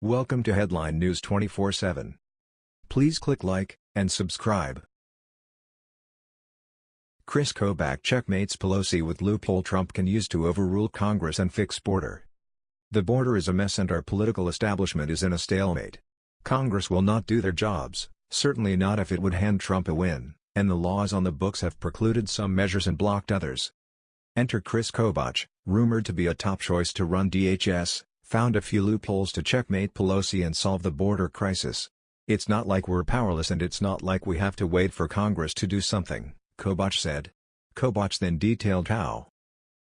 Welcome to Headline News 24/7. Please click like and subscribe. Chris Kobach checkmates Pelosi with loophole Trump can use to overrule Congress and fix border. The border is a mess and our political establishment is in a stalemate. Congress will not do their jobs, certainly not if it would hand Trump a win, and the laws on the books have precluded some measures and blocked others. Enter Chris Kobach, rumored to be a top choice to run DHS, found a few loopholes to checkmate Pelosi and solve the border crisis. It's not like we're powerless and it's not like we have to wait for Congress to do something, Kobach said. Kobach then detailed how.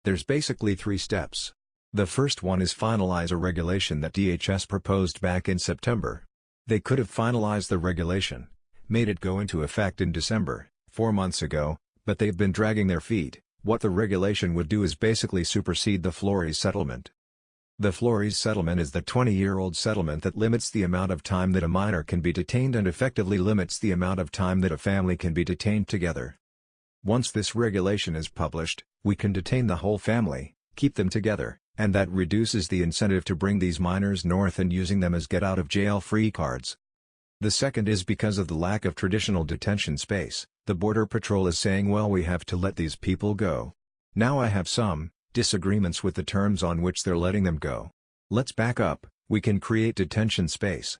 There's basically three steps. The first one is finalize a regulation that DHS proposed back in September. They could have finalized the regulation, made it go into effect in December, four months ago, but they've been dragging their feet. What the regulation would do is basically supersede the Flores settlement. The Flores settlement is the 20-year-old settlement that limits the amount of time that a minor can be detained and effectively limits the amount of time that a family can be detained together. Once this regulation is published, we can detain the whole family, keep them together, and that reduces the incentive to bring these minors north and using them as get-out-of-jail-free cards. The second is because of the lack of traditional detention space, the Border Patrol is saying well we have to let these people go. Now I have some, disagreements with the terms on which they're letting them go. Let's back up, we can create detention space.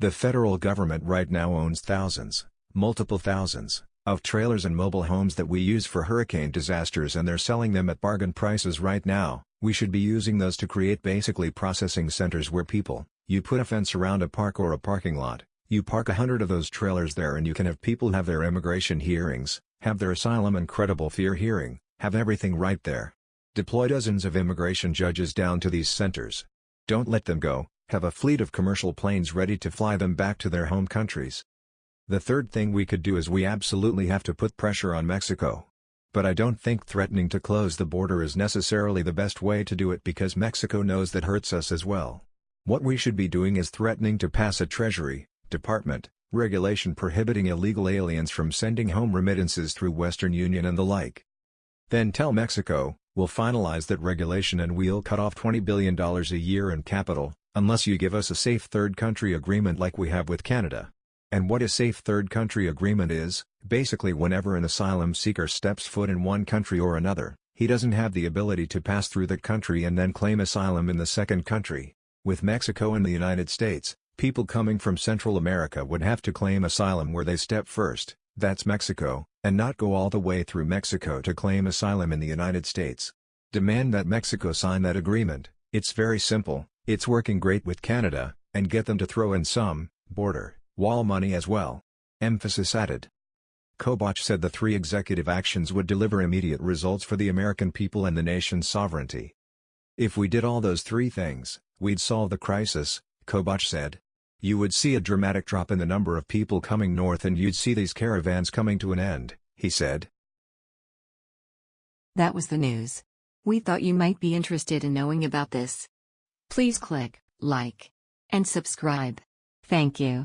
The federal government right now owns thousands, multiple thousands, of trailers and mobile homes that we use for hurricane disasters and they're selling them at bargain prices right now, we should be using those to create basically processing centers where people, you put a fence around a park or a parking lot, you park a hundred of those trailers there and you can have people have their immigration hearings, have their asylum and credible fear hearing, have everything right there. Deploy dozens of immigration judges down to these centers. Don't let them go, have a fleet of commercial planes ready to fly them back to their home countries. The third thing we could do is we absolutely have to put pressure on Mexico. But I don't think threatening to close the border is necessarily the best way to do it because Mexico knows that hurts us as well. What we should be doing is threatening to pass a Treasury, Department, regulation prohibiting illegal aliens from sending home remittances through Western Union and the like. Then tell Mexico, we'll finalize that regulation and we'll cut off $20 billion a year in capital, unless you give us a safe third country agreement like we have with Canada. And what a safe third country agreement is, basically whenever an asylum seeker steps foot in one country or another, he doesn't have the ability to pass through that country and then claim asylum in the second country. With Mexico and the United States, people coming from Central America would have to claim asylum where they step first, that's Mexico, and not go all the way through Mexico to claim asylum in the United States. Demand that Mexico sign that agreement, it's very simple, it's working great with Canada, and get them to throw in some, border, wall money as well. Emphasis added. Kobach said the three executive actions would deliver immediate results for the American people and the nation's sovereignty. If we did all those three things, we'd solve the crisis, Kobach said. You would see a dramatic drop in the number of people coming north and you'd see these caravans coming to an end, he said. That was the news. We thought you might be interested in knowing about this. Please click like and subscribe. Thank you.